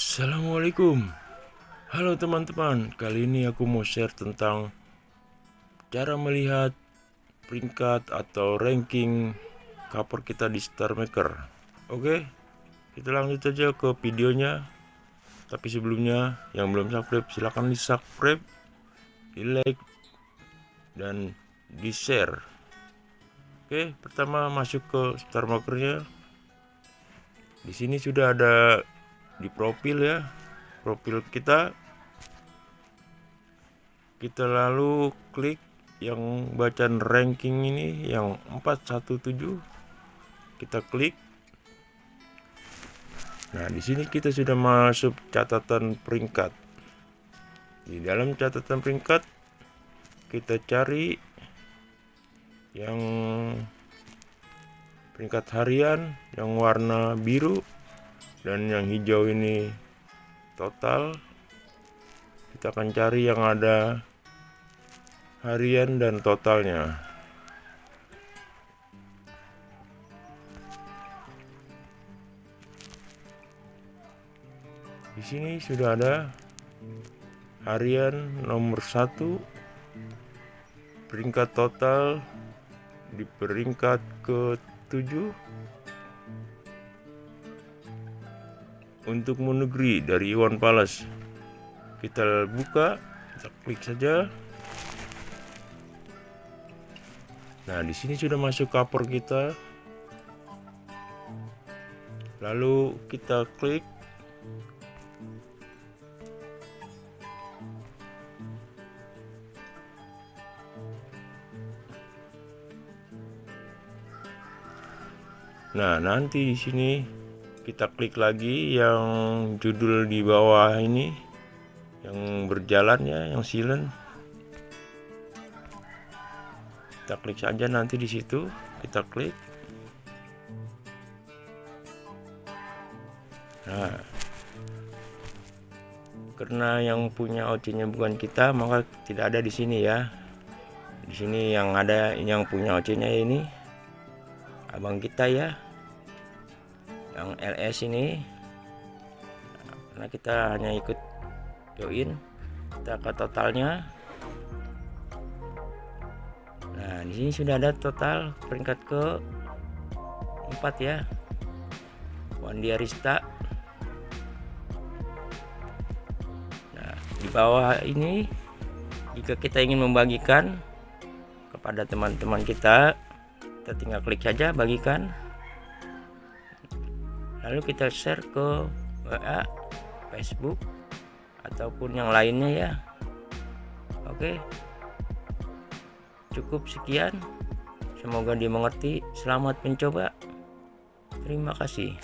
Assalamualaikum. Halo teman-teman. Kali ini aku mau share tentang Cara melihat Peringkat atau ranking Cover kita di Star Maker. Oke Kita lanjut aja ke videonya. Tapi sebelumnya Yang belum subscribe silahkan di subscribe Di like Dan di share Oke pertama masuk ke Star Makernya. Di sini sudah ada di profil ya. Profil kita. Kita lalu klik yang bacaan ranking ini yang 417 kita klik. Nah di sini kita sudah masuk catatan peringkat. Di dalam catatan peringkat kita cari yang peringkat harian yang warna biru dan yang hijau ini total kita akan cari yang ada harian dan totalnya. Di sini sudah ada harian nomor satu. Peringkat total di peringkat ke-7 untuk menu dari Iwan Palas, kita buka kita klik saja. Nah di sini sudah masuk cover kita. Lalu kita klik. Nah, nanti di sini kita klik lagi yang judul di bawah ini yang berjalan ya yang silent. Kita klik saja nanti di situ kita klik. Nah karena yang punya OC nya bukan kita maka tidak ada di sini ya. Di sini yang ada yang punya OC nya ini abang kita ya yang LS ini karena kita hanya ikut join. Kita ke totalnya. Nah di sini sudah ada total peringkat ke 4 ya. Wandi Arista. Nah di bawah ini jika kita ingin membagikan kepada teman-teman kita kita tinggal klik saja bagikan lalu kita share ke WA Facebook ataupun yang lainnya ya. Oke. Cukup sekian. Semoga dimengerti selamat mencoba. Terima kasih